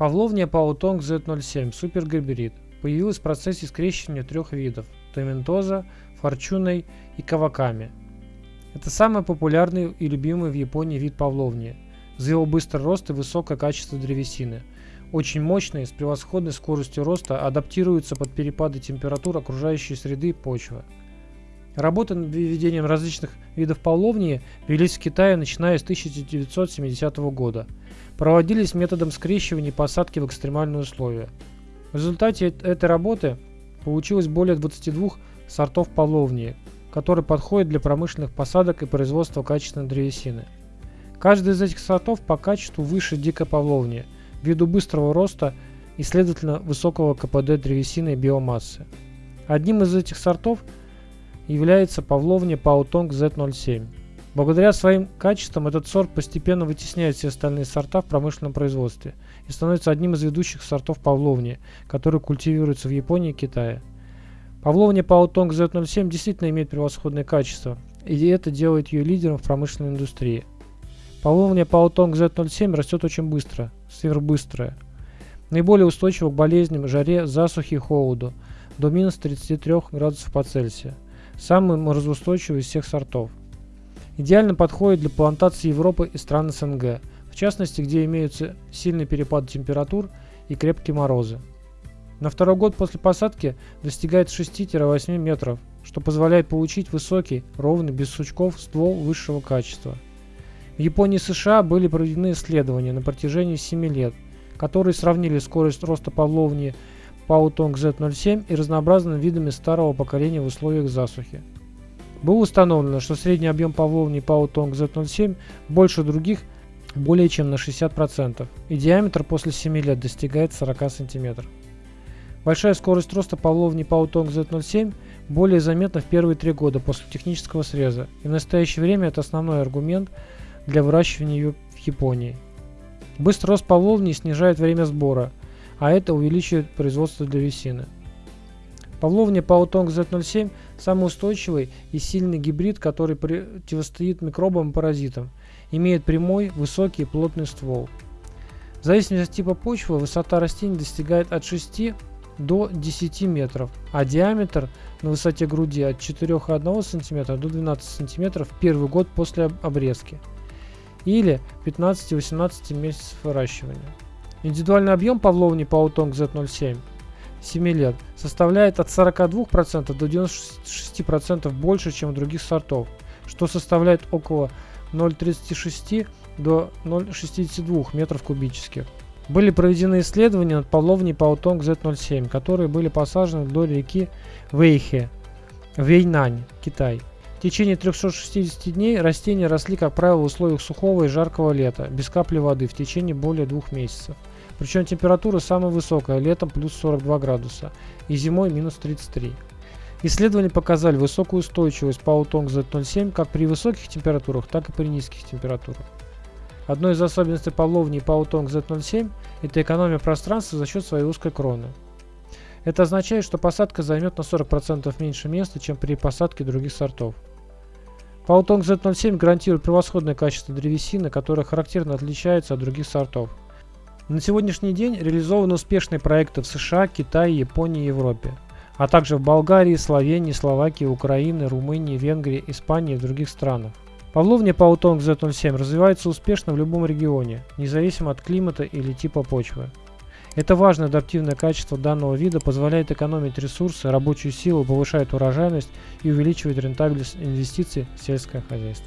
Павловния Паутонг Z07 супергибрид появилась в процессе скрещивания трех видов – томентоза, форчуной и каваками. Это самый популярный и любимый в Японии вид павловни за его быстрый рост и высокое качество древесины. Очень мощный, с превосходной скоростью роста, адаптируется под перепады температур окружающей среды и почвы. Работы над введением различных видов павловнии велись в Китае начиная с 1970 года. Проводились методом скрещивания и посадки в экстремальные условия. В результате этой работы получилось более 22 сортов павловнии, которые подходят для промышленных посадок и производства качественной древесины. Каждый из этих сортов по качеству выше дикой павловни, ввиду быстрого роста и, следовательно, высокого КПД древесины и биомассы. Одним из этих сортов – является павловня Паутонг Z07. Благодаря своим качествам этот сорт постепенно вытесняет все остальные сорта в промышленном производстве и становится одним из ведущих сортов павловни, который культивируется в Японии и Китае. Павловня Паутонг Z07 действительно имеет превосходное качество, и это делает ее лидером в промышленной индустрии. Павловня Паутонг Z07 растет очень быстро, сверхбыстрая. Наиболее устойчива к болезням, жаре, засухе и холоду, до минус 33 градусов по Цельсию самый морозоустойчивый из всех сортов. Идеально подходит для плантации Европы и стран СНГ, в частности, где имеются сильный перепад температур и крепкие морозы. На второй год после посадки достигает 6-8 метров, что позволяет получить высокий, ровный, без сучков ствол высшего качества. В Японии и США были проведены исследования на протяжении 7 лет, которые сравнили скорость роста павловни Паутонг Z07 и разнообразными видами старого поколения в условиях засухи. Было установлено, что средний объем павловни Паутонг Z07 больше других более чем на 60%, и диаметр после 7 лет достигает 40 см. Большая скорость роста павловни Паутонг Z07 более заметна в первые три года после технического среза, и в настоящее время это основной аргумент для выращивания ее в Японии. Быстрый рост павловни снижает время сбора, а это увеличивает производство древесины. Павловня Паутонг Z07 – самый устойчивый и сильный гибрид, который противостоит микробам и паразитам, имеет прямой, высокий и плотный ствол. В зависимости от типа почвы высота растений достигает от 6 до 10 метров, а диаметр на высоте груди от 4,1 см до 12 см в первый год после обрезки или 15-18 месяцев выращивания. Индивидуальный объем павловни Паутонг Z07 7 лет составляет от 42% до 96% больше, чем у других сортов, что составляет около 0,36 до 0,62 метров кубических. Были проведены исследования над павловней Паутонг Z07, которые были посажены вдоль реки Вэйхе, Вейнань, Китай. В течение 360 дней растения росли, как правило, в условиях сухого и жаркого лета, без капли воды в течение более двух месяцев. Причем температура самая высокая, летом плюс 42 градуса и зимой минус 33. Исследования показали высокую устойчивость Паутонг Z07 как при высоких температурах, так и при низких температурах. Одной из особенностей половни Паутонг Z07 – это экономия пространства за счет своей узкой кроны. Это означает, что посадка займет на 40% меньше места, чем при посадке других сортов. Паутонг Z07 гарантирует превосходное качество древесины, которое характерно отличается от других сортов. На сегодняшний день реализованы успешные проекты в США, Китае, Японии и Европе, а также в Болгарии, Словении, Словакии, Украине, Румынии, Венгрии, Испании и других странах. Павловня Паутонг Z07 развивается успешно в любом регионе, независимо от климата или типа почвы. Это важное адаптивное качество данного вида позволяет экономить ресурсы, рабочую силу, повышает урожайность и увеличивает рентабельность инвестиций в сельское хозяйство.